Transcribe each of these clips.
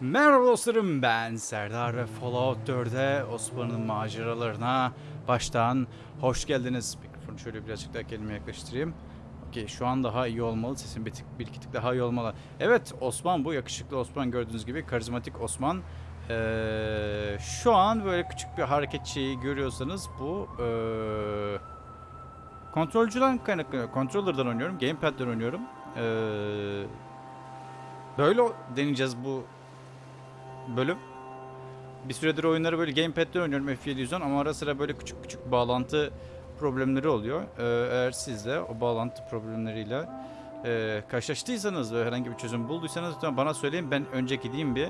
Merhaba dostlarım ben Serdar ve Fallout 4'e Osman'ın maceralarına baştan hoş geldiniz. Mikrofonu şöyle birazcık daha kendime yaklaştırayım. Okey şu an daha iyi olmalı. Sesim bir, tık, bir iki tık daha iyi olmalı. Evet Osman bu yakışıklı Osman gördüğünüz gibi karizmatik Osman. Ee, şu an böyle küçük bir hareket şeyi görüyorsanız bu ee, kontrolcüden kaynaklanıyor. Controller'dan oynuyorum. Gamepad'den oynuyorum. Ee, böyle deneyeceğiz bu bölüm. Bir süredir oyunları böyle gamepad'de oynuyorum F710 ama ara sıra böyle küçük küçük bağlantı problemleri oluyor. Ee, eğer siz de o bağlantı problemleriyle e, karşılaştıysanız ve herhangi bir çözüm bulduysanız lütfen bana söyleyin. Ben önce gideyim bir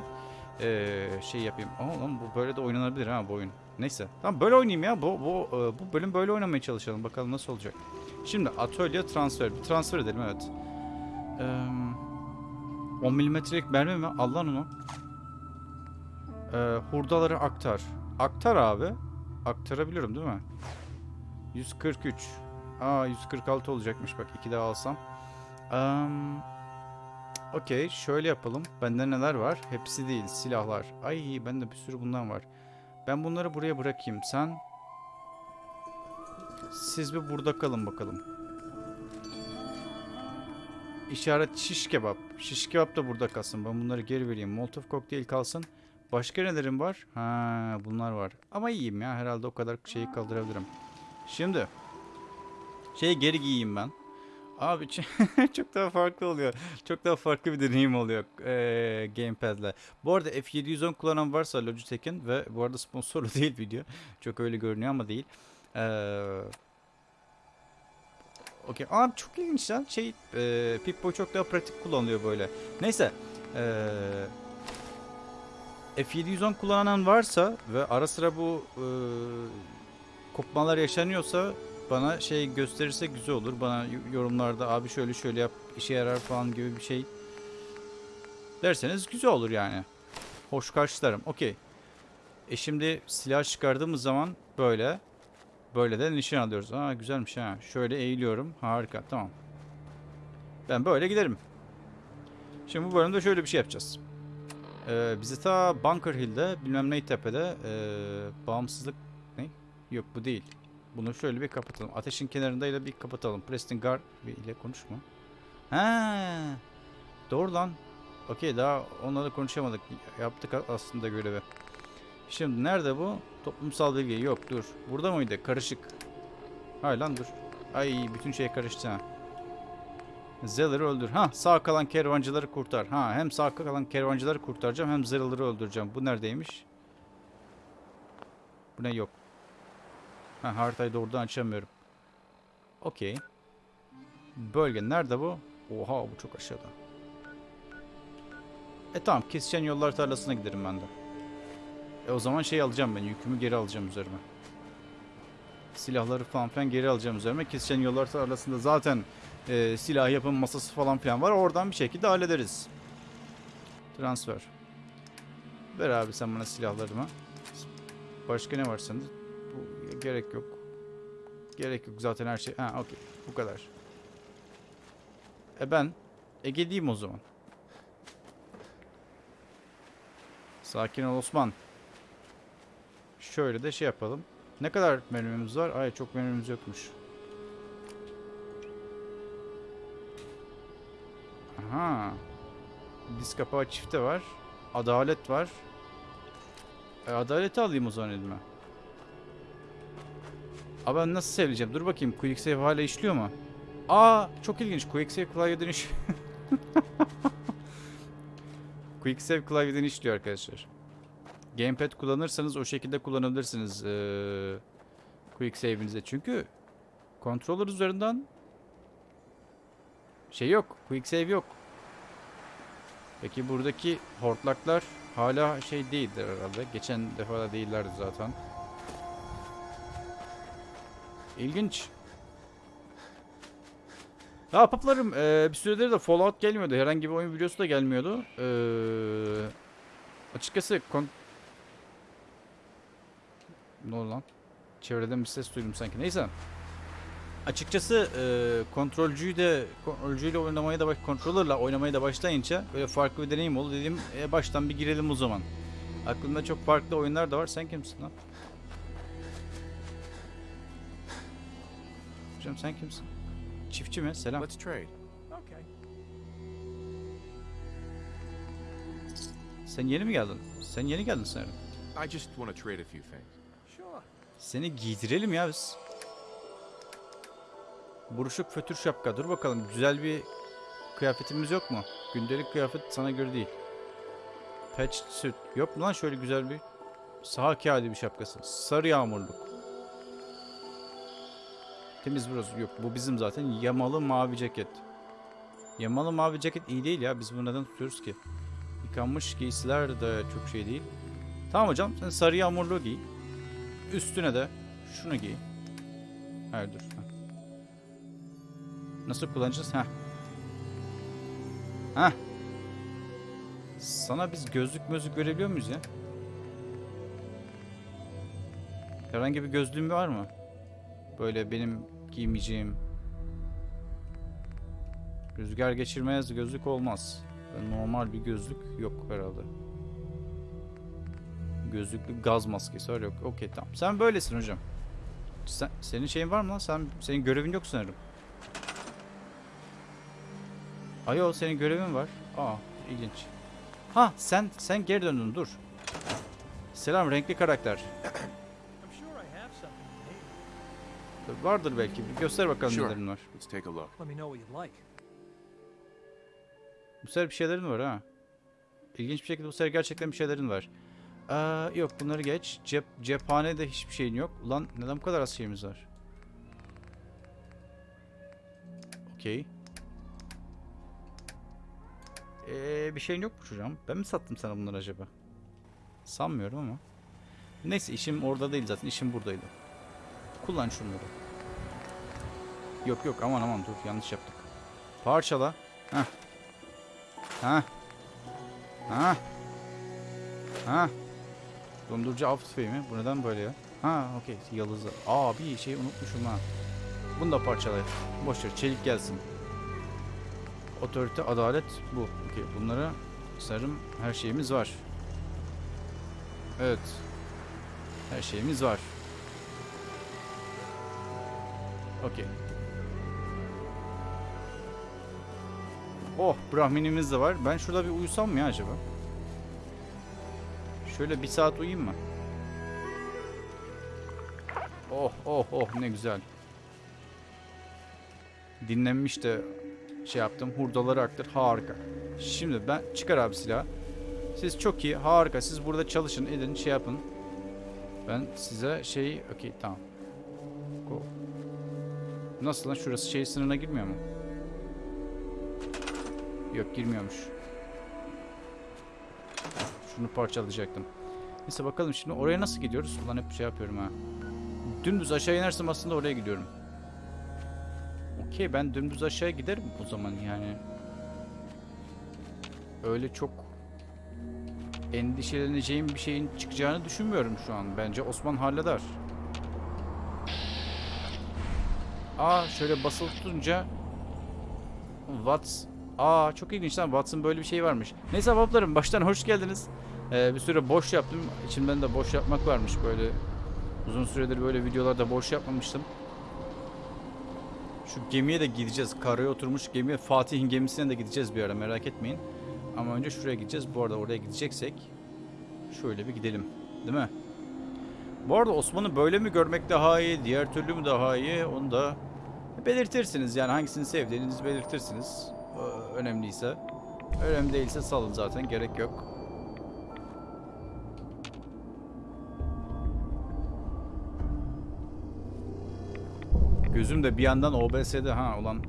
e, şey yapayım. Aa bu böyle de oynanabilir ha bu oyun. Neyse. Tamam böyle oynayayım ya. Bu, bu, e, bu bölüm böyle oynamaya çalışalım. Bakalım nasıl olacak. Şimdi atölye transfer. Bir transfer edelim evet. Ee, 10 milimetrelik mermi mi? Al onu. Ee, hurdaları aktar. Aktar abi. Aktarabiliyorum değil mi? 143. Aa 146 olacakmış bak. iki daha alsam. Um, Okey şöyle yapalım. Bende neler var? Hepsi değil. Silahlar. Ay bende bir sürü bundan var. Ben bunları buraya bırakayım. Sen siz bir burada kalın bakalım. İşaret şiş kebap. Şiş kebap da burada kalsın. Ben bunları geri vereyim. Molotov kokteyl kalsın. Başka nelerim var? Ha, bunlar var. Ama iyiyim ya. Herhalde o kadar şeyi kaldırabilirim. Şimdi şeyi geri giyeyim ben. Abi çok daha farklı oluyor. Çok daha farklı bir deneyim oluyor eee gamepad'le. Bu arada F710 kullanan varsa Logitech'in ve bu arada sponsorlu değil video. Çok öyle görünüyor ama değil. Eee Okey. Abi çok ilginç lan. Şey, eee Pip-Boy çok daha pratik kullanılıyor böyle. Neyse. Eee F710 kullanan varsa ve ara sıra bu eee, kopmalar yaşanıyorsa bana şey gösterirse güzel olur. Bana yorumlarda abi şöyle şöyle yap işe yarar falan gibi bir şey derseniz güzel olur yani. Hoş karşılarım. Okey. E şimdi silah çıkardığımız zaman böyle böyle de nişan alıyoruz. Aa güzelmiş ha. Şöyle eğiliyorum. Harika. Tamam. Ben böyle giderim. Şimdi bu bölümde şöyle bir şey yapacağız. Ee, bizi ta Bunker Hill'de bilmem ne tepede ee, bağımsızlık ne? Yok bu değil. Bunu şöyle bir kapatalım. Ateşin kenarındayla bir kapatalım. Preston Guard ile konuşma. Ha, doğru lan. Okey daha onlarla konuşamadık. Yaptık aslında görevi. Şimdi nerede bu? Toplumsal bilgi. Yok dur. Burada mıydı? Karışık. Hay lan dur. Ay bütün şey karıştı ha. Zeller'ı öldür. Ha sağ kalan kervancıları kurtar. Ha hem sağ kalan kervancıları kurtaracağım hem Zeller'ı öldüreceğim. Bu neredeymiş? Bu ne yok. Ha haritayı doğrudan açamıyorum. Okey. Bölge nerede bu? Oha bu çok aşağıda. E tamam kesişen yollar tarlasına giderim ben de. E o zaman şey alacağım ben yükümü geri alacağım üzerime. Silahları falan filan geri alacağım üzerime. Kesişen yollar tarlasında zaten e, silah yapım masası falan filan var. Oradan bir şekilde hallederiz. Transfer. Ver abi sen bana silahlarımı. Başka ne var sende? Bu gerek yok. Gerek yok zaten her şey. Ha okey. Bu kadar. E ben Ege'liyim o zaman. Sakin ol Osman. Şöyle de şey yapalım. Ne kadar menümüz var? Ay çok menümüz yokmuş. Aha. Diz kapağı çifte var. Adalet var. E, adaleti alayım o zaman elime. Abi ben nasıl seveceğim? Dur bakayım. Quick Save hala işliyor mu? Aa çok ilginç. Quick Save klavyeden iş... Quick Save klavyeden işliyor arkadaşlar. Gamepad kullanırsanız o şekilde kullanabilirsiniz eee Quick Save'inize. Çünkü controller üzerinden şey yok. Quick Save yok. Peki buradaki hortlaklar hala şey değildir herhalde. Geçen defa da değillerdi zaten. İlginç. Ya paplarım eee, bir süredir de Fallout gelmiyordu. Herhangi bir oyun videosu da gelmiyordu. Eee, açıkçası kon... Ne oldu lan? Çevreden bir ses duydum sanki. Neyse. Açıkçası e, kontrolcüyü de kontrolcüyle oynamaya da baş, controller'la oynamaya da başlayınca böyle farklı bir deneyim oldu dedim. E, baştan bir girelim o zaman. Aklımda çok farklı oyunlar da var. Sen kimsin lan? Hocam sen kimsin? Çiftçi mi? Selam. Let's trade. Okay. Sen yeni mi geldin? Sen yeni geldin sanırım. I just want to trade a few things. Sure. Seni giydirelim ya biz. Buruşuk fötür şapka. Dur bakalım güzel bir kıyafetimiz yok mu? Gündelik kıyafet sana göre değil. Patch suit. Yok mu lan şöyle güzel bir saha kağıdı bir şapkası. Sarı yağmurluk. Temiz burası. Yok bu bizim zaten yamalı mavi ceket. Yamalı mavi ceket iyi değil ya. Biz bunu neden tutuyoruz ki? Yıkanmış giysiler de çok şey değil. Tamam hocam sen sarı yağmurluğu giy. Üstüne de şunu giy. Hayır dur. Nasıl kullanacağız? Heh. Heh. Sana biz gözlük mözlük görebiliyor muyuz ya? Herhangi bir gözlüğün var mı? Böyle benim giymeyeceğim. Rüzgar geçirmez gözlük olmaz. Normal bir gözlük yok herhalde. Gözlüklü gaz maskesi var yok. Okey tamam. Sen böylesin hocam. Sen, senin şeyin var mı lan? Sen, senin görevin yok sanırım. Ayo senin görevin var. Aa ilginç. Ha sen sen geri döndün dur. Selam renkli karakter. Vardır belki. Bir göster bakalım Sure. nelerin var. Let's take a look. Let me know what you'd like. Bu sefer bir şeylerin var ha. İlginç bir şekilde bu sefer gerçekten bir şeylerin var. Aa, yok bunları geç. Cep, cephanede hiçbir şeyin yok. Ulan neden bu kadar az şeyimiz var? Okey. Ee, bir şeyin yok mu çocuğum? Ben mi sattım sana bunları acaba? Sanmıyorum ama. Neyse işim orada değil zaten. İşim buradaydı. Kullan şunları. Yok yok aman aman dur yanlış yaptık. Parçala. Heh. Ha. Ha. Ha. Dondurucu av tüfeği mi? Bu neden böyle ya? Ha okey yıldızı. Aa bir şey unutmuşum ha. Bunu da parçalayın. Boşver çelik gelsin. Otorite, adalet bu. Okey bunlara sanırım her şeyimiz var. Evet. Her şeyimiz var. Okey. Oh Brahminimiz de var. Ben şurada bir uyusam mı ya acaba? Şöyle bir saat uyuyayım mı? Oh oh oh ne güzel. Dinlenmiş de şey yaptım. Hurdaları aktır. Harika. Şimdi ben çıkar abi silah. Siz çok iyi. Harika. Siz burada çalışın. Edin. Şey yapın. Ben size şey... Okey tamam. Go. Nasıl lan? Şurası şey sınırına girmiyor mu? Yok girmiyormuş. Şunu parçalayacaktım. Neyse bakalım şimdi oraya nasıl gidiyoruz? Ulan hep şey yapıyorum ha. Dümdüz aşağı inersem aslında oraya gidiyorum. Okey ben dümdüz aşağı giderim o zaman yani. Öyle çok endişeleneceğim bir şeyin çıkacağını düşünmüyorum şu an. Bence Osman halleder. Aa şöyle basılı tutunca Watts Aa çok ilginç lan Watts'ın böyle bir şey varmış. Neyse bablarım baştan hoş geldiniz. Ee, bir süre boş yaptım. İçimden de boş yapmak varmış böyle. Uzun süredir böyle videolarda boş yapmamıştım. Şu gemiye de gideceğiz. Karaya oturmuş gemiye Fatih'in gemisine de gideceğiz bir ara merak etmeyin. Ama önce şuraya gideceğiz. Bu arada oraya gideceksek şöyle bir gidelim. Değil mi? Bu arada Osman'ı böyle mi görmek daha iyi, diğer türlü mü daha iyi onu da belirtirsiniz. Yani hangisini sevdiğinizi belirtirsiniz. Ö- Önemliyse. Önemli değilse salın zaten gerek yok. Gözüm de bir yandan OBS'de ha ulan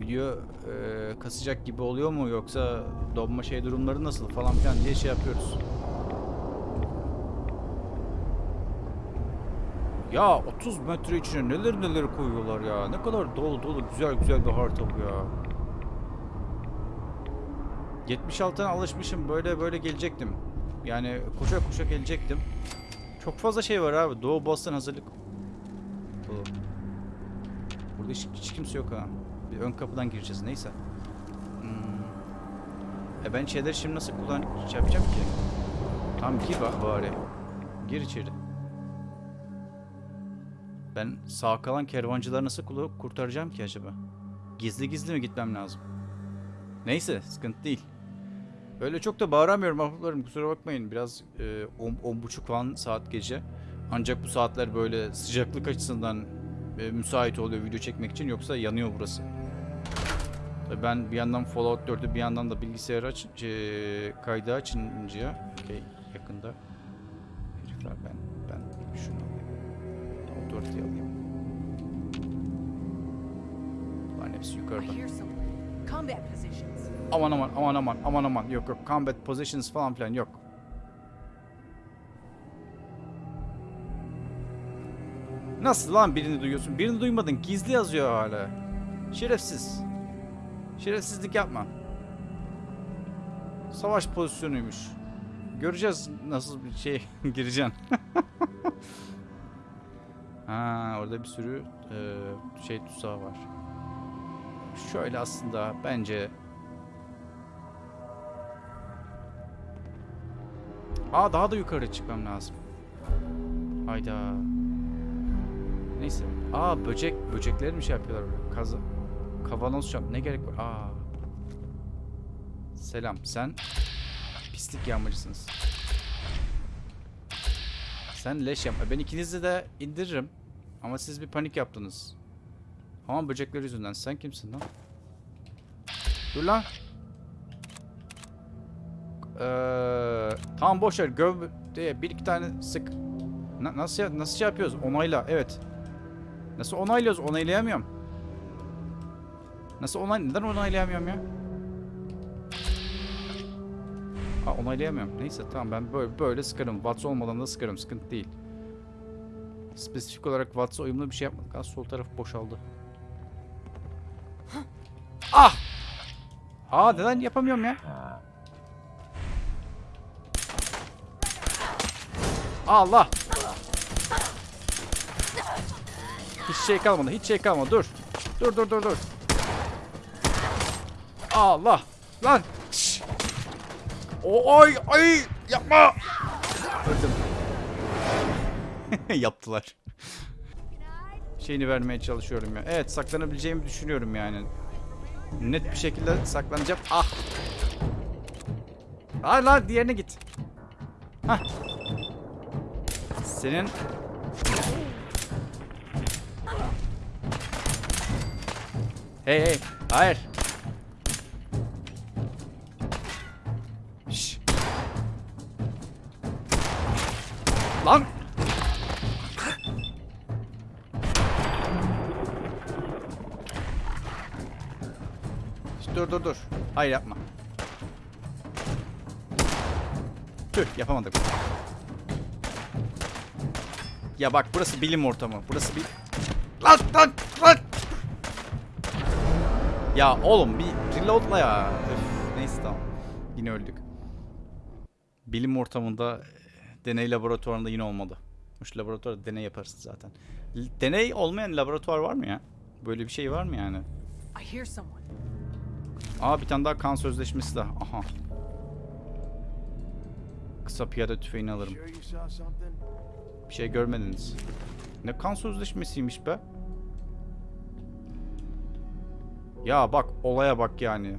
video e, kasacak gibi oluyor mu yoksa donma şey durumları nasıl falan filan diye şey yapıyoruz. Ya 30 metre içine neler neler koyuyorlar ya. Ne kadar dolu dolu güzel güzel bir harita bu ya. 76'dan alışmışım böyle böyle gelecektim. Yani koşa koşa gelecektim. Çok fazla şey var abi. Doğu Boston hazırlık. Bu. Burada hiç, hiç kimse yok ha. Bir ön kapıdan gireceğiz neyse. Hmm. E ben şeyleri şimdi nasıl kullan şey yapacağım ki? Tamam gir bak bari. Gir içeri. Ben sağ kalan kervancıları nasıl kurtaracağım ki acaba? Gizli gizli mi gitmem lazım? Neyse sıkıntı değil. Öyle çok da bağıramıyorum ahbaplarım kusura bakmayın. Biraz e, on, on buçuk falan saat gece. Ancak bu saatler böyle sıcaklık açısından e, müsait oluyor video çekmek için yoksa yanıyor burası. Tabii Ben bir yandan Fallout 4'ü bir yandan da bilgisayarı aç, e, kaydı açınca okey yakında herifler ben ben şunu alayım. Authority alayım. Bunların hepsi yukarıda. Aman aman aman aman aman aman yok yok combat positions falan filan yok. Nasıl lan birini duyuyorsun? Birini duymadın. Gizli yazıyor hala. Şerefsiz. Şerefsizlik yapma. Savaş pozisyonuymuş. Göreceğiz nasıl bir şey gireceksin. ha orada bir sürü e, şey tuzağı var. Şöyle aslında bence Aa daha da yukarı çıkmam lazım. Hayda. Neyse. Aa böcek. Böcekleri mi şey yapıyorlar? böyle? Kazı. Kavanoz şap. Ne gerek var? Aa. Selam. Sen pislik yağmacısınız. Sen leş yapma. Ben ikinizi de indiririm. Ama siz bir panik yaptınız. Ama böcekler yüzünden. Sen kimsin lan? Dur lan. Ee, tamam boş ver. Göv diye bir iki tane sık. Na- nasıl nasıl şey yapıyoruz? Onayla. Evet. Nasıl onaylıyoruz? Onaylayamıyorum. Nasıl onay neden onaylayamıyorum ya? Aa, onaylayamıyorum. Neyse tamam ben böyle böyle sıkarım. Watts olmadan da sıkarım. Sıkıntı değil. Spesifik olarak Watts'a uyumlu bir şey yapmadık. Az sol taraf boşaldı. Ah! Aa neden yapamıyorum ya? Allah! Hiç şey kalmadı. Hiç şey kalmadı. Dur. Dur dur dur dur. Allah! Lan! Şşş! O ay ay yapma! Öldüm. Yaptılar. Şeyini vermeye çalışıyorum ya. Evet saklanabileceğimi düşünüyorum yani. Net bir şekilde saklanacağım. Ah! Hayır lan diğerine git. Hah. Senin Hey hey hayır Şş. Lan Dur dur dur Hayır yapma Tüh yapamadık ya bak burası bilim ortamı. Burası bir... Lan lan! Ya oğlum bir reloadla ya. Öf, neyse tamam. Yine öldük. Bilim ortamında e, deney laboratuvarında yine olmadı. Şu laboratuvarda deney yaparsın zaten. Deney olmayan laboratuvar var mı ya? Böyle bir şey var mı yani? Aa bir tane daha kan sözleşmesi de. Aha. Kısa piyade tüfeğini alırım. Bir şey görmediniz. Ne kan sözleşmesiymiş be. Ya bak olaya bak yani.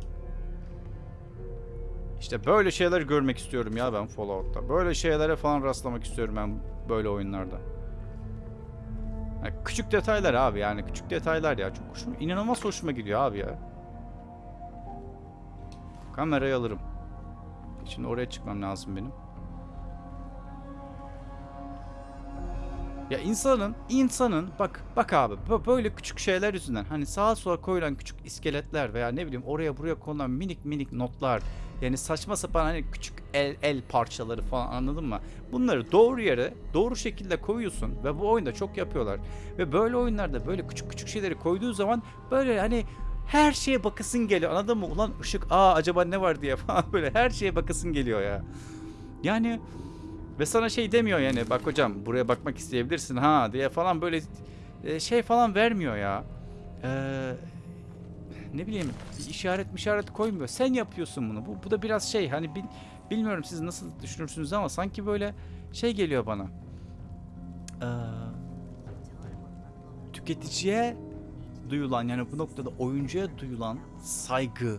İşte böyle şeyler görmek istiyorum ya ben Fallout'ta. Böyle şeylere falan rastlamak istiyorum ben böyle oyunlarda. Yani küçük detaylar abi yani küçük detaylar ya. Çok hoşuma, inanılmaz hoşuma gidiyor abi ya. Kamerayı alırım. Şimdi oraya çıkmam lazım benim. Ya insanın, insanın bak bak abi bö- böyle küçük şeyler yüzünden hani sağa sola koyulan küçük iskeletler veya ne bileyim oraya buraya konulan minik minik notlar yani saçma sapan hani küçük el el parçaları falan anladın mı? Bunları doğru yere doğru şekilde koyuyorsun ve bu oyunda çok yapıyorlar. Ve böyle oyunlarda böyle küçük küçük şeyleri koyduğu zaman böyle hani her şeye bakasın geliyor anladın mı? Ulan ışık aa acaba ne var diye falan böyle her şeye bakasın geliyor ya. Yani ve sana şey demiyor yani bak hocam buraya bakmak isteyebilirsin ha diye falan böyle e, şey falan vermiyor ya. Ee, ne bileyim işaret işaret koymuyor. Sen yapıyorsun bunu. Bu, bu da biraz şey hani bil- bilmiyorum siz nasıl düşünürsünüz ama sanki böyle şey geliyor bana. Ee, tüketiciye duyulan yani bu noktada oyuncuya duyulan saygı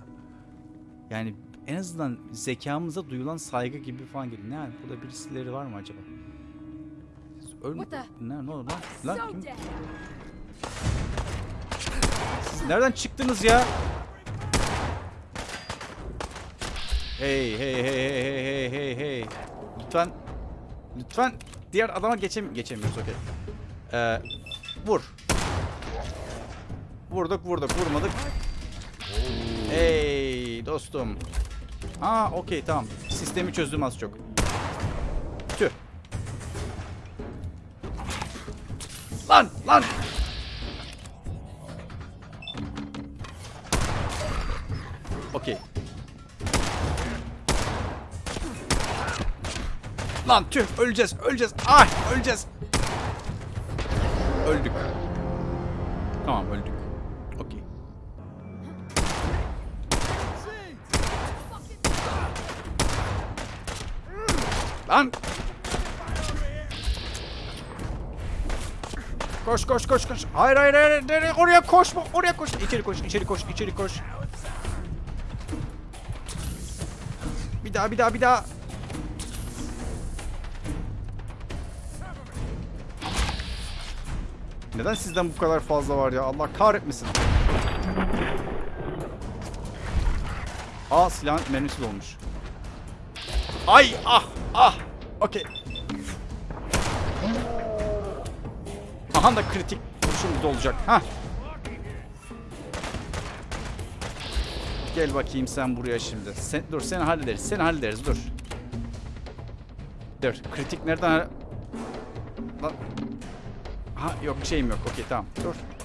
yani en azından zekamıza duyulan saygı gibi falan geliyor. Ne yani burada birisileri var mı acaba? Ölme... Ne, ne oldu lan? Lan kim? Siz nereden çıktınız ya? Hey hey hey hey hey hey hey hey. Lütfen lütfen diğer adama geçem geçemiyoruz okey. Ee, vur. Vurduk vurduk vurmadık. Hey dostum. Aa okey tamam. Sistemi çözdüm az çok. Tüh. Lan lan. Okey. Lan tüh öleceğiz öleceğiz. Ay öleceğiz. Öldük. Tamam öldük. Lan. Koş koş koş koş. Hayır hayır hayır. Nereye? Oraya koşma. Oraya koş. İçeri koş. içeri koş. içeri koş. Bir daha bir daha bir daha. Neden sizden bu kadar fazla var ya? Allah kahretmesin. Aa silahın mermisi dolmuş. Ay ah ah. Okey. Aha da kritik vuruşumuz olacak. Ha. Gel bakayım sen buraya şimdi. Sen, dur seni hallederiz. Seni hallederiz dur. Dur. Kritik nereden? Ha yok şeyim yok. Okey tamam. Dur.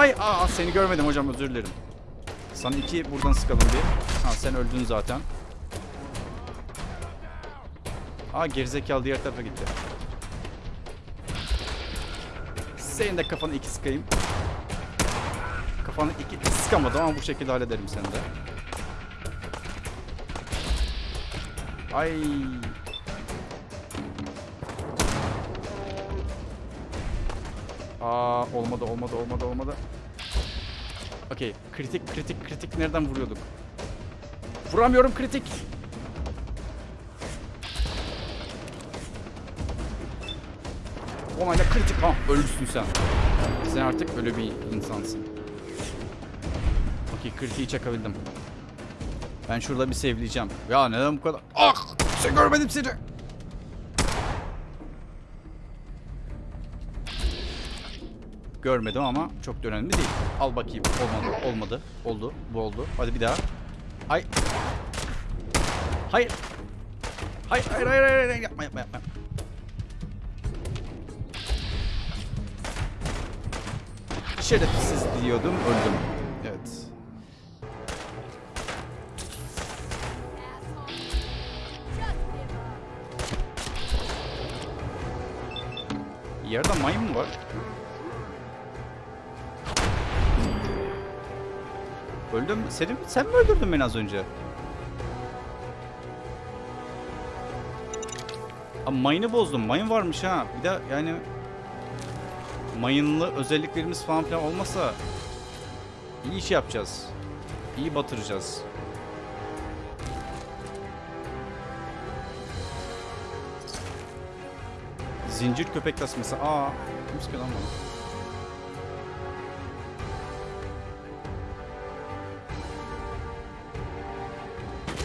Ay aa seni görmedim hocam özür dilerim. Sana iki buradan sıkalım bir. Ha sen öldün zaten. Aa gerizekalı diğer tarafa gitti. Senin de kafanı iki sıkayım. Kafanı iki sıkamadım ama bu şekilde hallederim seni de. Ay. Aa olmadı olmadı olmadı olmadı. Okey kritik kritik kritik nereden vuruyorduk? Vuramıyorum kritik. Onayla kritik. Ha ölüsün sen. Sen artık ölü bir insansın. Okey kritiği çakabildim. Ben şurada bir sevleyeceğim. Ya neden bu kadar... Ah! Sen görmedim seni. Görmedim ama çok da önemli değil. Al bakayım. Olmadı. Olmadı. Oldu. Bu oldu. Hadi bir daha. Ay. Hayır. Hayır hayır hayır hayır. hayır. Yapma yapma yapma. Şerefsiz diyordum öldüm. Evet. Yerde mı var? Öldüm. Seni, sen mi öldürdün beni az önce? Ama mayını bozdum. Mayın varmış ha. Bir de yani mayınlı özelliklerimiz falan filan olmasa iyi iş yapacağız. İyi batıracağız. Zincir köpek tasması. Aa, kim lan bana?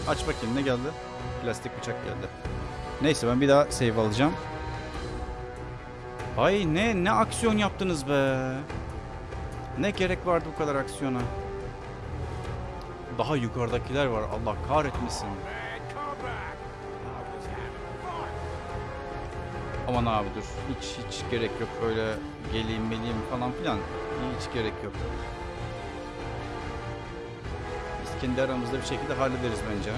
Aç bakayım ne geldi? Plastik bıçak geldi. Neyse ben bir daha save alacağım. Ay ne ne aksiyon yaptınız be. Ne gerek vardı bu kadar aksiyona? Daha yukarıdakiler var. Allah kahretmesin. Aman abi dur. Hiç hiç gerek yok öyle geleyim meleyim falan filan. Hiç gerek yok kendi aramızda bir şekilde hallederiz bence. Ha?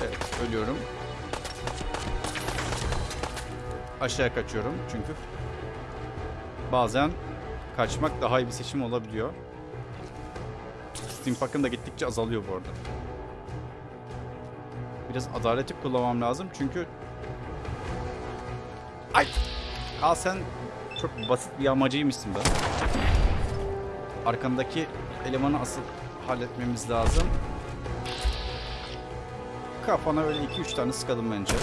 Evet, ölüyorum. Aşağı kaçıyorum çünkü bazen kaçmak daha iyi bir seçim olabiliyor. Steampak'ın da gittikçe azalıyor bu arada. Biraz adaleti kullanmam lazım çünkü... Ay! Al sen çok basit bir yağmacıymışsın be. Arkandaki elemanı asıl halletmemiz lazım. Kafana öyle 2-3 tane sıkalım bence.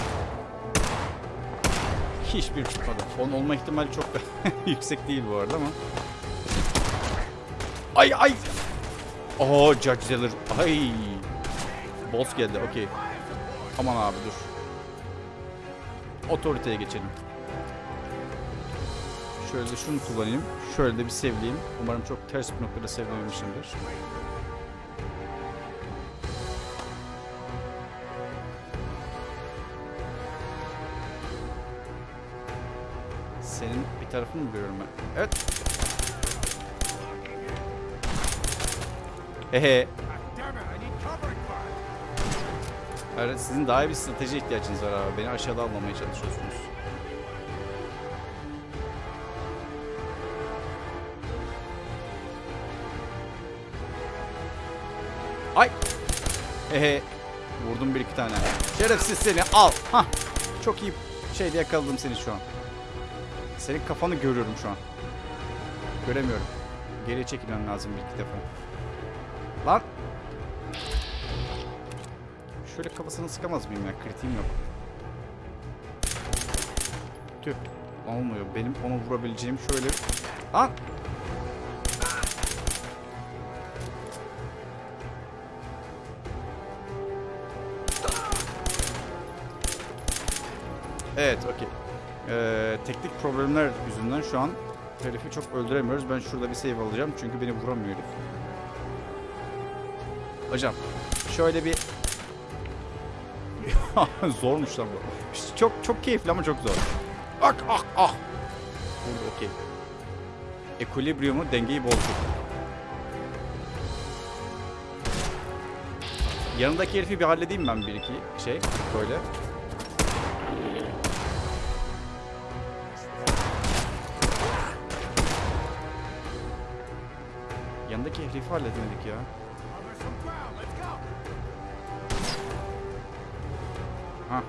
Hiçbir tutmadı. Onun olma ihtimali çok da yüksek değil bu arada ama. Ay ay! Oo Judge Zeller. Ay! Boss geldi okey. Aman abi dur. Otoriteye geçelim. Şöyle de şunu kullanayım. Şöyle de bir sevleyeyim. Umarım çok ters bir noktada sevmemişimdir. Senin bir tarafını mı görüyorum ben? Evet. Ehe. Evet, sizin daha iyi bir strateji ihtiyacınız var abi. Beni aşağıda almamaya çalışıyorsunuz. Ehe. Vurdum bir iki tane. Şerefsiz seni al. Hah. Çok iyi şeyde yakaladım seni şu an. Senin kafanı görüyorum şu an. Göremiyorum. Geriye çekilmem lazım bir iki defa. Lan. Şöyle kafasını sıkamaz mıyım ya? Kritiğim yok. Tüh. Olmuyor. Benim onu vurabileceğim şöyle... Lan. Evet, okey. Ee, teknik problemler yüzünden şu an herifi çok öldüremiyoruz. Ben şurada bir save alacağım çünkü beni vuramıyor herif. Hocam, şöyle bir... Zormuş lan bu. Çok çok keyifli ama çok zor. Ak ah ah. Vurdu okey. Equilibrium'u dengeyi bozdu. Yanındaki herifi bir halledeyim ben bir iki şey böyle. Halledemedik ya. Ha.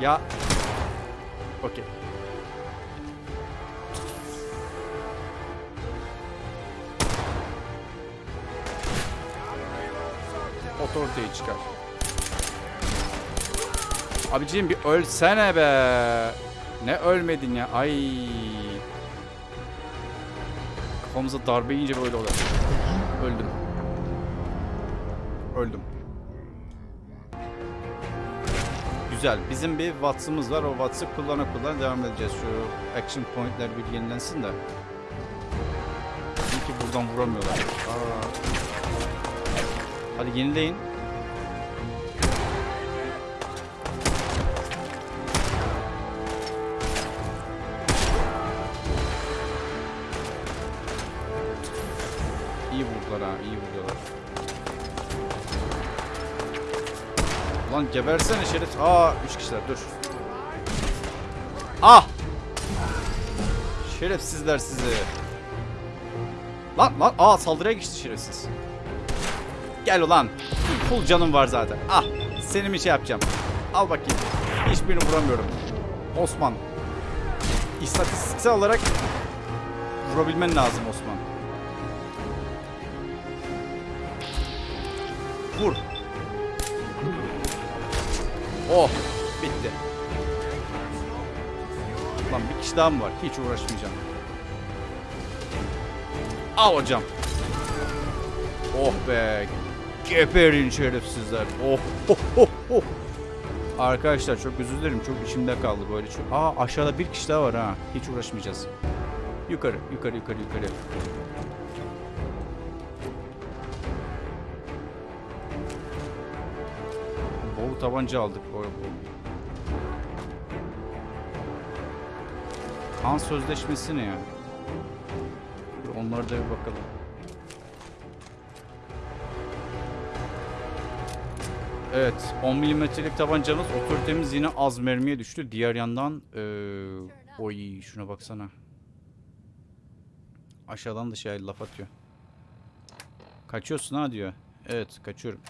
Ya. Okey. Otoriteyi çıkar. Abiciğim bir ölsene be. Ne ölmedin ya? Ay. Kafamıza darbe yiyince böyle oluyor. Öldüm. Öldüm. Güzel. Bizim bir Watts'ımız var. O Watts'ı kullana kullana devam edeceğiz. Şu action point'ler bir yenilensin de. Çünkü buradan vuramıyorlar. Aa. Hadi yenileyin. Ulan gebersene şerif. Aa, üç kişiler dur. Ah! Şerefsizler sizi. Lan lan aa saldırıya geçti şerefsiz. Gel ulan. Full canım var zaten. Ah seni bir şey yapacağım. Al bakayım. Hiçbirini vuramıyorum. Osman. İstatistiksel olarak vurabilmen lazım Oh. Bitti. Lan bir kişi daha mı var? Hiç uğraşmayacağım. Al hocam. Oh be. Geberin şerefsizler. Oh, oh, oh, oh. Arkadaşlar çok özür dilerim. Çok içimde kaldı böyle. Aa aşağıda bir kişi daha var ha. Hiç uğraşmayacağız. Yukarı, yukarı, yukarı, yukarı. Boru tabanca aldık boy bu. Kan sözleşmesi ne ya? Onlara da bir bakalım. Evet 10 milimetrelik tabancamız otoritemiz yine az mermiye düştü. Diğer yandan ee, oy şuna baksana. Aşağıdan dışarı şey, laf atıyor. Kaçıyorsun ha diyor. Evet kaçıyorum.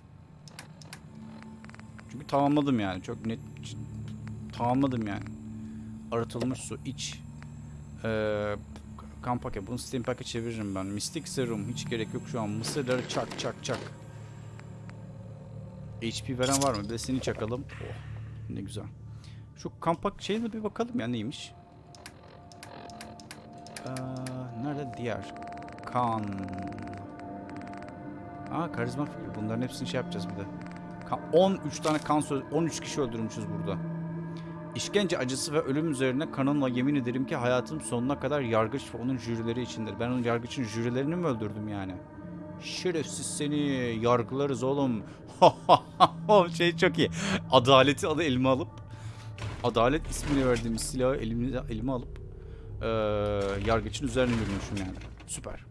Çünkü tamamladım yani çok net tamamladım yani. Arıtılmış su iç. Eee kan paket bunu steam packet çeviririm ben. Mystic serum hiç gerek yok şu an. Mısırları çak çak çak. HP veren var mı? Bir de seni çakalım. Oh, ne güzel. Şu kampak şeyine bir bakalım ya neymiş. Ee, nerede diğer? Kan. Aa karizma figürü. Bunların hepsini şey yapacağız bir de. Kan, 13 tane kan söz 13 kişi öldürmüşüz burada. İşkence acısı ve ölüm üzerine kanımla yemin ederim ki hayatım sonuna kadar yargıç ve onun jürileri içindir. Ben onun yargıçın jürilerini mi öldürdüm yani? Şerefsiz seni yargılarız oğlum. Şey çok iyi. Adaleti adı elime alıp Adalet ismini verdiğimiz silahı elime, elime alıp eee yargıçın üzerine yürümüşüm yani. Süper.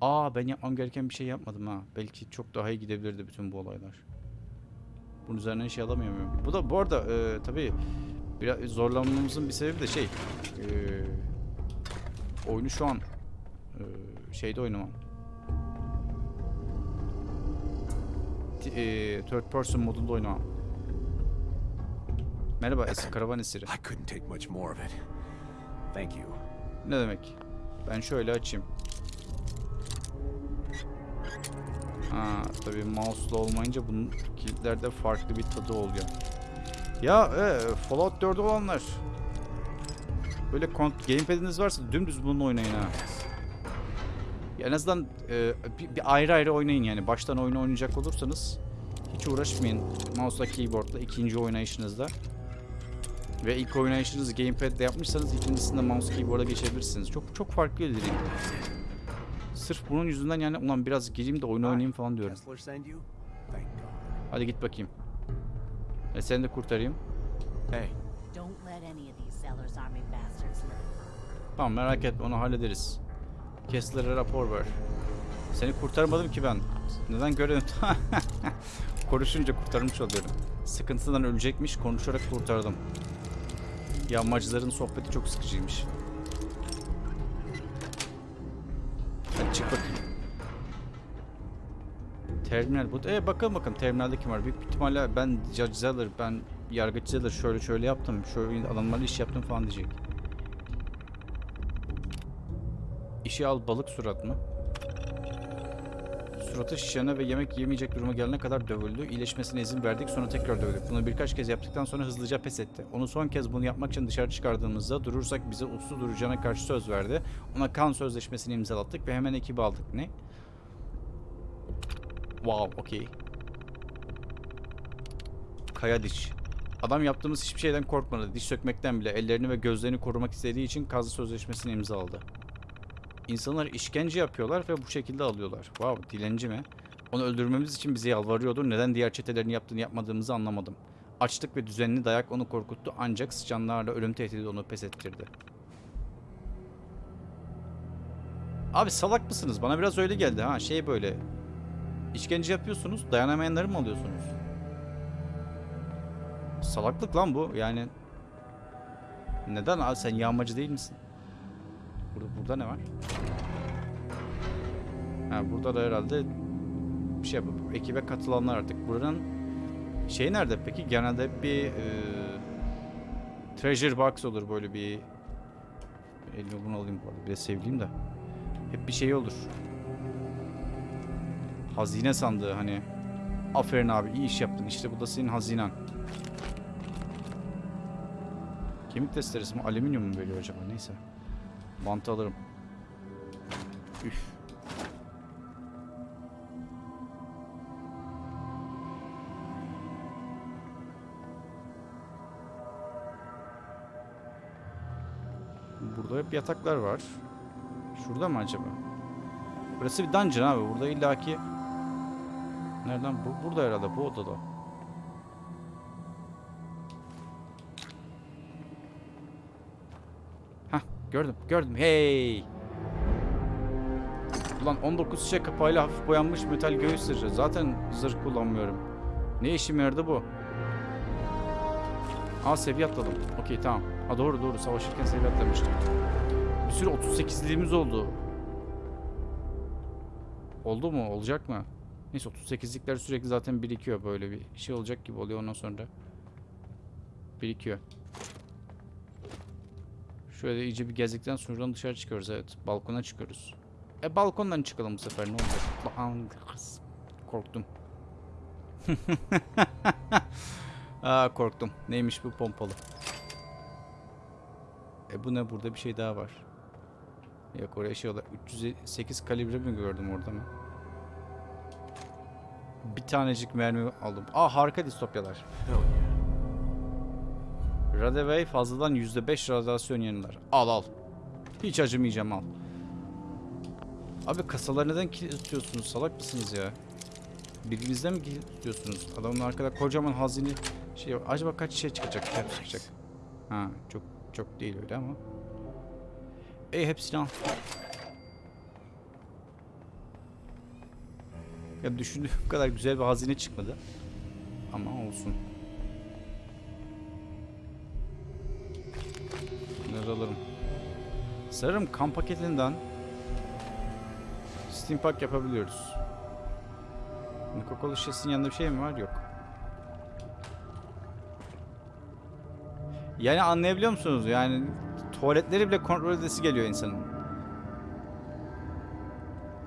Aa ben yapmam gereken bir şey yapmadım ha. Belki çok daha iyi gidebilirdi bütün bu olaylar. Bunun üzerine şey alamıyor muyum? Bu da bu arada eee tabii biraz zorlanmamızın bir sebebi de şey eee oyunu şu an eee, şeyde oynamam. Eee, third person modunda oynamam. Merhaba eski karavan esiri. I couldn't take much more of it. Thank you. Ne demek? Ben şöyle açayım. Ha tabii mouse'la olmayınca bunun kilitlerde farklı bir tadı oluyor. Ya e, Fallout 4 olanlar. Böyle gamepad'iniz varsa dümdüz bununla oynayın ha. Ya en azından e, bir, bir ayrı ayrı oynayın yani. Baştan oyunu oynayacak olursanız hiç uğraşmayın mouse'la keyboardla ikinci oynayışınızda. Ve ilk oynayışınızı gamepad'de yapmışsanız ikincisinde mouse keyboard'a geçebilirsiniz. Çok çok farklı ilerleyin. Sırf bunun yüzünden yani ulan biraz gireyim de oyun oynayayım falan diyorum. Hadi git bakayım. E seni de kurtarayım. Hey. Tamam merak etme onu hallederiz. Kessler'e rapor ver. Seni kurtarmadım ki ben. Neden görelim? Konuşunca kurtarmış oluyorum. Sıkıntıdan ölecekmiş konuşarak kurtardım. Yağmacıların sohbeti çok sıkıcıymış. Çık bakayım. Terminal bu. E bakalım bakalım terminalde kim var. Büyük ihtimalle ben Judge Zeller, ben Yargıç Zeller şöyle şöyle yaptım. Şöyle adamlarla iş yaptım falan diyecek. İşe al balık surat mı? Suratı şişene ve yemek yemeyecek duruma gelene kadar dövüldü. İyileşmesine izin verdik sonra tekrar dövdük. Bunu birkaç kez yaptıktan sonra hızlıca pes etti. Onu son kez bunu yapmak için dışarı çıkardığımızda durursak bize uslu duracağına karşı söz verdi. Ona kan sözleşmesini imzalattık ve hemen ekibi aldık. Ne? Wow, okey. Kaya diş. Adam yaptığımız hiçbir şeyden korkmadı. Diş sökmekten bile ellerini ve gözlerini korumak istediği için kazı sözleşmesini imzaladı. İnsanlar işkence yapıyorlar ve bu şekilde alıyorlar. Wow, dilenci mi? Onu öldürmemiz için bize yalvarıyordu. Neden diğer çetelerin yaptığını yapmadığımızı anlamadım. Açlık ve düzenli dayak onu korkuttu ancak sıçanlarla ölüm tehdidi onu pes ettirdi. Abi salak mısınız? Bana biraz öyle geldi ha. Şey böyle. İşkence yapıyorsunuz, dayanamayanları mı alıyorsunuz? Salaklık lan bu. Yani neden abi sen yağmacı değil misin? Burada, burada ne var? Ha, burada da herhalde bir şey yapıp ekibe katılanlar artık. Buranın şey nerede peki? Genelde bir e, treasure box olur böyle bir elime bunu alayım bu arada. Bir de sevdiğim de. Hep bir şey olur. Hazine sandığı hani. Aferin abi iyi iş yaptın. İşte bu da senin hazinen. Kemik testeresi mi? Alüminyum mu veriyor acaba? Neyse. Bantı alırım. Üf. Burada hep yataklar var. Şurada mı acaba? Burası bir dungeon abi. Burada illaki... Nereden? Bu, burada herhalde. Bu odada. Gördüm gördüm. Hey. Ulan 19 şişe kapağıyla hafif boyanmış metal göğüs zırhı. Zaten zırh kullanmıyorum. Ne işime yaradı bu? Aa seviye atladım. Okey tamam. Ha doğru doğru savaşırken seviye atlamıştım. Bir sürü 38'liğimiz oldu. Oldu mu? Olacak mı? Neyse 38'likler sürekli zaten birikiyor böyle bir şey olacak gibi oluyor ondan sonra. Birikiyor. Şöyle iyice bir gezdikten sonra dışarı çıkıyoruz evet. Balkona çıkıyoruz. E balkondan çıkalım bu sefer ne olacak? Lan kız. Korktum. Aa korktum. Neymiş bu pompalı? E bu ne burada bir şey daha var. Yok oraya şey olarak 308 kalibre mi gördüm orada mı? Bir tanecik mermi aldım. Aa harika distopyalar. Radeway fazladan %5 radyasyon yeniler. Al al. Hiç acımayacağım al. Abi kasaları neden kilitliyorsunuz? Salak mısınız ya? Birbirinizden mi kilitliyorsunuz? Adamın arkada kocaman hazine şey var. Acaba kaç şey çıkacak? Kaç çıkacak? Ha çok çok değil öyle ama. E hepsini al. Ya düşündüğüm kadar güzel bir hazine çıkmadı. Ama olsun. Sanırım kamp paketinden Steam Pack yapabiliyoruz. Coca-Cola şişesinin yanında bir şey mi var? Yok. Yani anlayabiliyor musunuz? Yani tuvaletleri bile kontrol edesi geliyor insanın.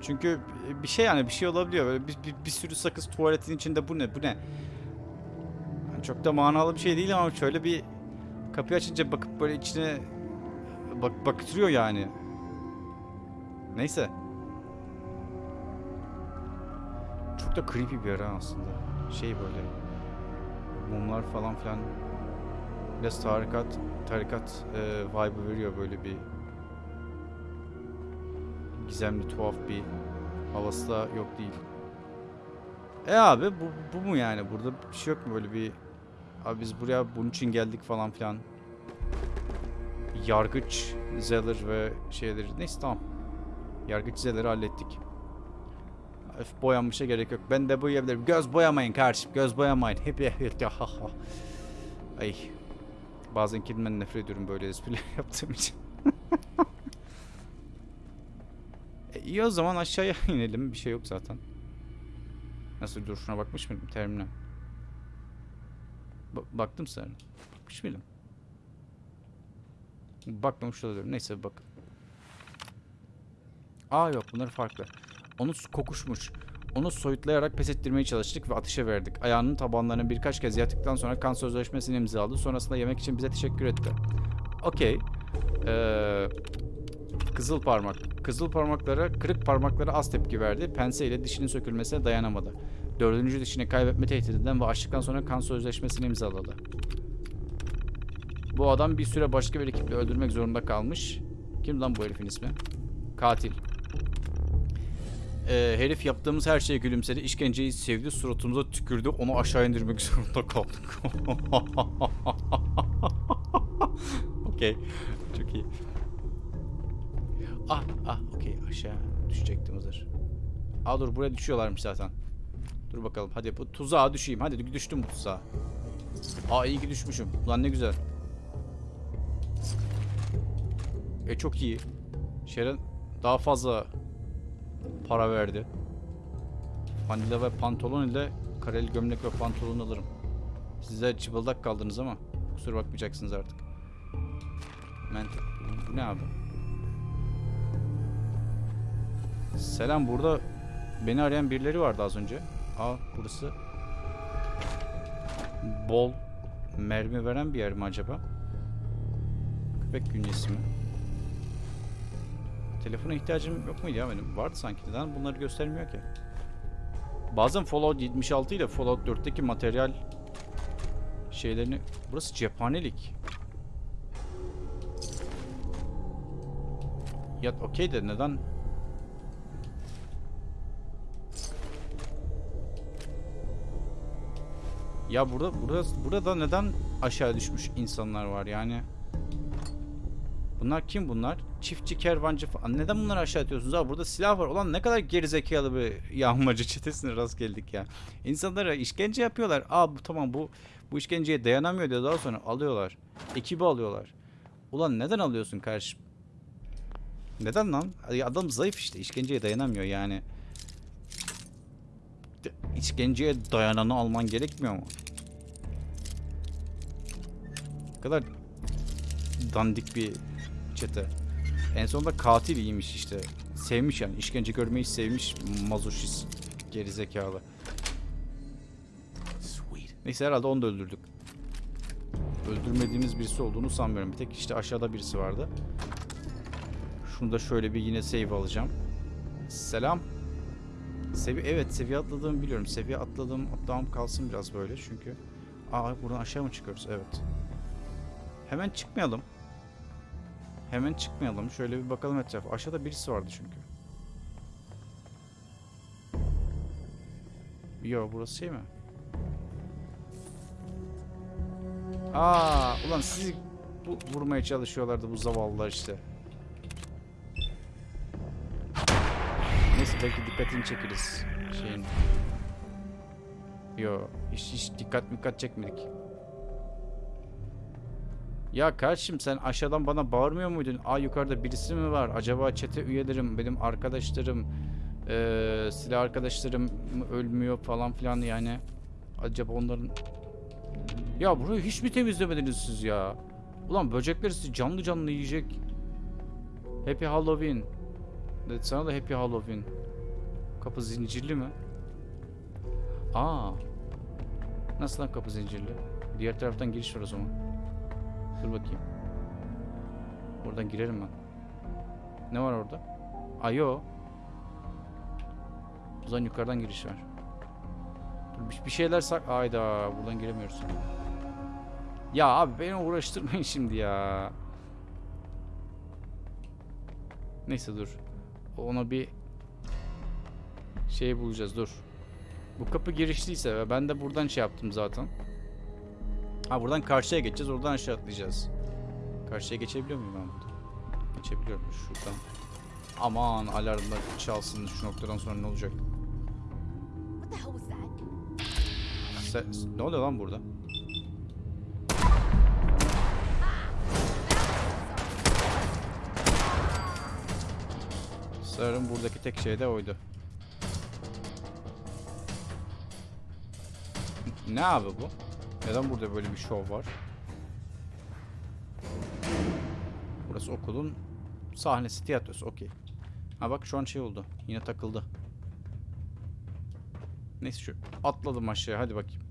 Çünkü bir şey yani bir şey olabiliyor. Böyle bir, bir, bir sürü sakız tuvaletin içinde bu ne bu ne? Yani çok da manalı bir şey değil ama şöyle bir kapıyı açınca bakıp böyle içine bak baktırıyor yani. Neyse. Çok da creepy bir yer aslında. Şey böyle mumlar falan filan biraz tarikat tarikat e, vibe veriyor böyle bir gizemli tuhaf bir havası da yok değil. E abi bu, bu mu yani? Burada bir şey yok mu böyle bir abi biz buraya bunun için geldik falan filan. Yargıç Zeller ve şeyleri neyse tamam. Yargıç Zeller'i hallettik. Öf boyanmışa gerek yok. Ben de boyayabilirim. Göz boyamayın kardeşim. Göz boyamayın. Hep. Ay. Bazen kendimden nefret ediyorum böyle espriler yaptığım için. e, iyi o zaman aşağıya inelim. Bir şey yok zaten. Nasıl dur şuna bakmış mıydım terminal? Ba- baktım sana. Bakmış mıydım? Bakmamış olabilirim. Neyse bak. Aa yok bunlar farklı. Onu kokuşmuş. Onu soyutlayarak pes ettirmeye çalıştık ve ateşe verdik. Ayağının tabanlarını birkaç kez yaktıktan sonra kan sözleşmesini imzaladı. Sonrasında yemek için bize teşekkür etti. Okey. Ee, kızıl parmak. Kızıl parmaklara, kırık parmaklara az tepki verdi. Pense ile dişinin sökülmesine dayanamadı. Dördüncü dişini kaybetme tehdidinden ve açlıktan sonra kan sözleşmesini imzaladı. Bu adam bir süre başka bir ekiple öldürmek zorunda kalmış. Kim lan bu herifin ismi? Katil. Ee, herif yaptığımız her şeye gülümsedi. İşkenceyi sevdi. Suratımıza tükürdü. Onu aşağı indirmek zorunda kaldık. Okey. Çok iyi. Ah ah okey aşağı düşecektim hazır. Aa dur buraya düşüyorlarmış zaten. Dur bakalım hadi bu tuzağa düşeyim. Hadi düştüm bu tuzağa. Aa iyi ki düşmüşüm. Ulan ne güzel. E çok iyi. Sharon daha fazla para verdi. Vanilla ve pantolon ile kareli gömlek ve pantolon alırım. Size çıbıldak kaldınız ama kusura bakmayacaksınız artık. Men bu ne abi? Selam burada beni arayan birileri vardı az önce. Aa burası bol mermi veren bir yer mi acaba? Köpek günyesi mi? Telefona ihtiyacım yok muydu ya benim? Vardı sanki. Neden bunları göstermiyor ki? Bazen Fallout 76 ile Fallout 4'teki materyal şeylerini... Burası cephanelik. Ya okey de neden... Ya burada burada burada neden aşağı düşmüş insanlar var yani? Bunlar kim bunlar? Çiftçi, kervancı falan. Neden bunları aşağı atıyorsunuz abi? Burada silah var. Ulan ne kadar gerizekalı bir yağmacı çetesine rast geldik ya. İnsanlara işkence yapıyorlar. Aa bu tamam bu bu işkenceye dayanamıyor diye daha sonra alıyorlar. Ekibi alıyorlar. Ulan neden alıyorsun kardeşim? Neden lan? Adam zayıf işte. işkenceye dayanamıyor yani. İşkenceye dayananı alman gerekmiyor mu? Ne kadar dandik bir çete. En sonunda katil iyiymiş işte. Sevmiş yani. işkence görmeyi sevmiş mazoşist. Gerizekalı. Sweet. Neyse herhalde onu da öldürdük. Öldürmediğimiz birisi olduğunu sanmıyorum. Bir tek işte aşağıda birisi vardı. Şunu da şöyle bir yine save alacağım. Selam. Sevi evet seviye atladığımı biliyorum. Seviye atladığım atlamam kalsın biraz böyle çünkü. Aa buradan aşağı mı çıkıyoruz? Evet. Hemen çıkmayalım. Hemen çıkmayalım. Şöyle bir bakalım etrafa. Aşağıda birisi vardı çünkü. Yo burası şey mi? Aa, ulan sizi bu, vurmaya çalışıyorlardı bu zavallılar işte. Neyse belki dikkatini çekeriz şeyin. Yo, hiç, hiç dikkat dikkat çekmedik. Ya kardeşim sen aşağıdan bana bağırmıyor muydun? Aa yukarıda birisi mi var? Acaba çete üyelerim, benim arkadaşlarım, eee silah arkadaşlarım ölmüyor falan filan yani. Acaba onların ya burayı hiç mi temizlemediniz siz ya? Ulan böcekler sizi canlı canlı yiyecek. Happy Halloween. Evet, sana da Happy Halloween. Kapı zincirli mi? Aa. Nasıl lan kapı zincirli? Diğer taraftan giriş var o zaman. Dur bakayım. Buradan girerim ben. Ne var orada? Ayo. O zaman yukarıdan giriş var. Dur, bir- şeyler sak... Ayda buradan giremiyoruz. Ya abi beni uğraştırmayın şimdi ya. Neyse dur. Ona bir şey bulacağız dur. Bu kapı girişliyse ve ben de buradan şey yaptım zaten. Ha buradan karşıya geçeceğiz. Oradan aşağı atlayacağız. Karşıya geçebiliyor muyum ben burada? Geçebiliyorum şuradan. Aman alarmlar çalsın şu noktadan sonra ne olacak? Se- ne oluyor lan burada? Sanırım buradaki tek şey de oydu. Ne abi bu? Neden burada böyle bir şov var? Burası okulun sahnesi, tiyatrosu. Okey. Ha bak şu an şey oldu. Yine takıldı. Neyse şu atladım aşağıya hadi bakayım.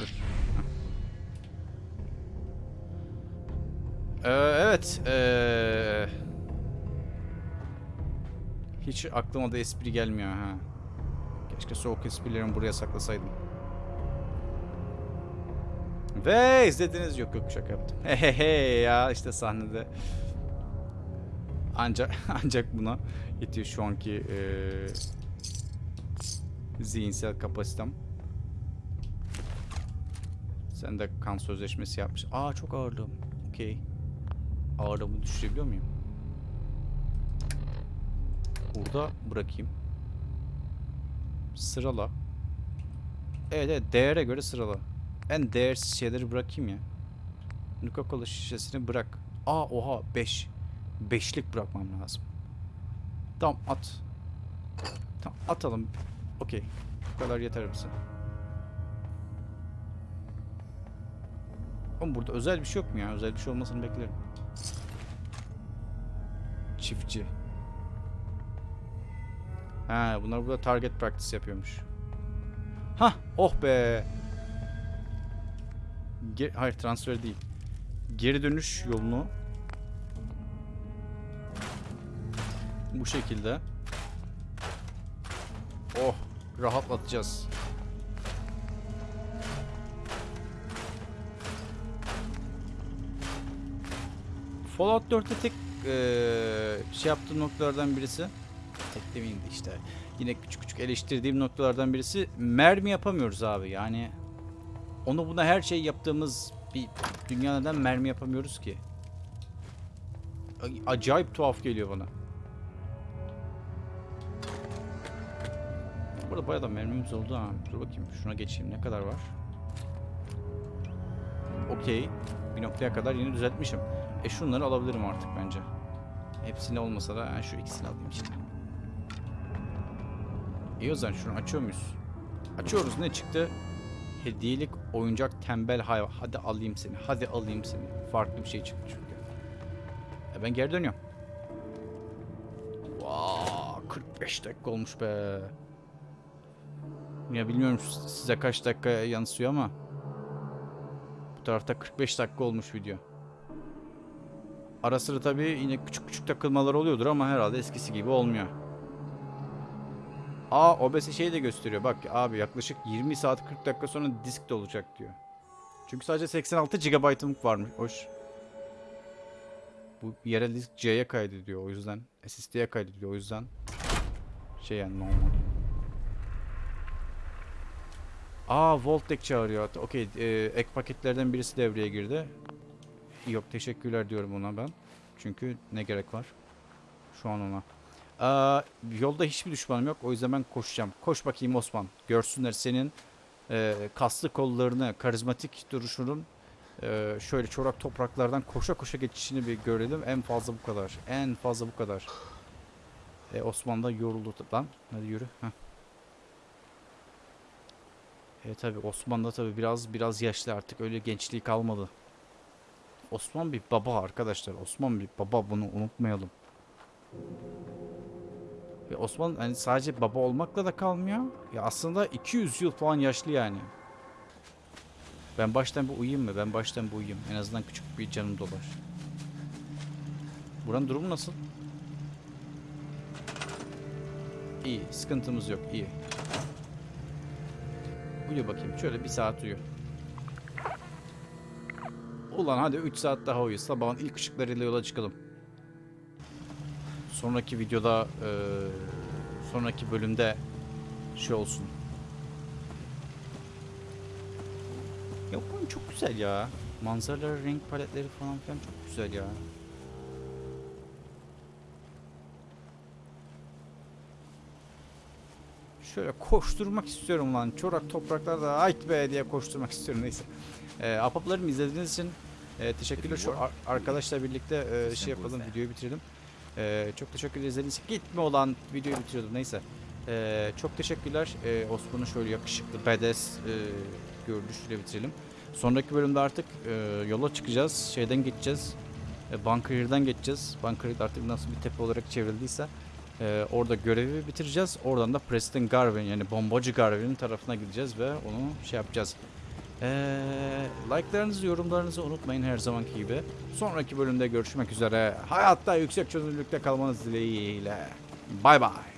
Dur. Ee, evet. ee, Aklıma da espri gelmiyor ha. Keşke soğuk esprilerimi buraya saklasaydım. Ve izlediniz yok yok şaka yaptım. Hehehe ya işte sahnede ancak ancak buna yetiyor şu anki eee zihinsel kapasitem. Sen de kan sözleşmesi yapmış. Aa çok ağırlığım. Okey. Ağırlığımı düşürebiliyor muyum? Burada bırakayım. Sırala. Evet evet değere göre sırala. En değersiz şeyleri bırakayım ya. Coca-Cola şişesini bırak. Aa oha 5. Beşlik bırakmam lazım. Tamam at. Tamam atalım. Okey. Bu kadar yeter bize. Oğlum burada özel bir şey yok mu ya? Özel bir şey olmasını beklerim. Çiftçi. Ha, bunlar burada target practice yapıyormuş. Hah, oh be. Ge- Hayır, transfer değil. Geri dönüş yolunu bu şekilde. Oh, rahatlatacağız. Fallout 4'te tek eee, şey yaptığım noktalardan birisi tek demeyeyim de işte yine küçük küçük eleştirdiğim noktalardan birisi mermi yapamıyoruz abi yani Onu buna her şey yaptığımız bir dünya neden mermi yapamıyoruz ki? Acayip tuhaf geliyor bana. Burada bayağı da mermimiz oldu ha. Dur bakayım şuna geçeyim. Ne kadar var? Okey. Bir noktaya kadar yine düzeltmişim. E şunları alabilirim artık bence. Hepsini olmasa da ha, şu ikisini alayım işte. İyi o zaman şunu açıyor muyuz? Açıyoruz ne çıktı? Hediyelik oyuncak tembel hayvan. Hadi alayım seni. Hadi alayım seni. Farklı bir şey çıktı çünkü. E ben geri dönüyorum. Vaa 45 dakika olmuş be. Ya bilmiyorum size kaç dakika yansıyor ama bu tarafta 45 dakika olmuş video. Ara sıra tabii yine küçük küçük takılmalar oluyordur ama herhalde eskisi gibi olmuyor. Aa OBS şeyi de gösteriyor. Bak abi yaklaşık 20 saat 40 dakika sonra disk de olacak diyor. Çünkü sadece 86 GB'ım varmış. Hoş. Bu yerel disk C'ye kaydediyor o yüzden. SSD'ye kaydediyor o yüzden. Şey yani normal. Aa Voltec çağırıyor. Okey e, ek paketlerden birisi devreye girdi. Yok teşekkürler diyorum ona ben. Çünkü ne gerek var? Şu an ona. Aa, yolda hiçbir düşmanım yok. O yüzden ben koşacağım. Koş bakayım Osman. Görsünler senin e, kaslı kollarını, karizmatik duruşunun e, şöyle çorak topraklardan koşa koşa geçişini bir görelim. En fazla bu kadar. En fazla bu kadar. E, Osman da yoruldu lan. Hadi yürü. Heh. E tabi Osman da tabi biraz biraz yaşlı artık öyle gençliği kalmadı. Osman bir baba arkadaşlar. Osman bir baba bunu unutmayalım. Ve Osman hani sadece baba olmakla da kalmıyor. Ya aslında 200 yıl falan yaşlı yani. Ben baştan bir uyuyayım mı? Ben baştan bir uyuyayım. En azından küçük bir canım dolar. Buranın durumu nasıl? İyi. Sıkıntımız yok. iyi. Uyu bakayım. Şöyle bir saat uyu. Ulan hadi 3 saat daha uyu. Sabahın ilk ışıklarıyla yola çıkalım. Sonraki videoda eee, sonraki bölümde şey olsun. Ya bu oyun çok güzel ya. Manzaraları, renk paletleri falan filan çok güzel ya. Şöyle koşturmak istiyorum lan. Çorak topraklarda ait be diye koşturmak istiyorum neyse. Ee, Apaplarım izlediğiniz için e, teşekkürler. Şu ar- arkadaşla birlikte e, şey yapalım, videoyu bitirelim. Ee, çok teşekkür ederiz. Gitme olan videoyu bitiriyordum neyse. Ee, çok teşekkürler. Ee, Osman'ın şöyle yakışıklı badass e, görünüşüyle bitirelim. Sonraki bölümde artık e, yola çıkacağız. Şeyden geçeceğiz. E, Bunker'dan geçeceğiz. Bunker artık nasıl bir tepe olarak çevrildiyse e, orada görevi bitireceğiz. Oradan da Preston Garvin yani bombacı Garvin'in tarafına gideceğiz ve onu şey yapacağız. Ee, like'larınızı, yorumlarınızı unutmayın her zamanki gibi. Sonraki bölümde görüşmek üzere. Hayatta yüksek çözünürlükte kalmanız dileğiyle. Bay bay.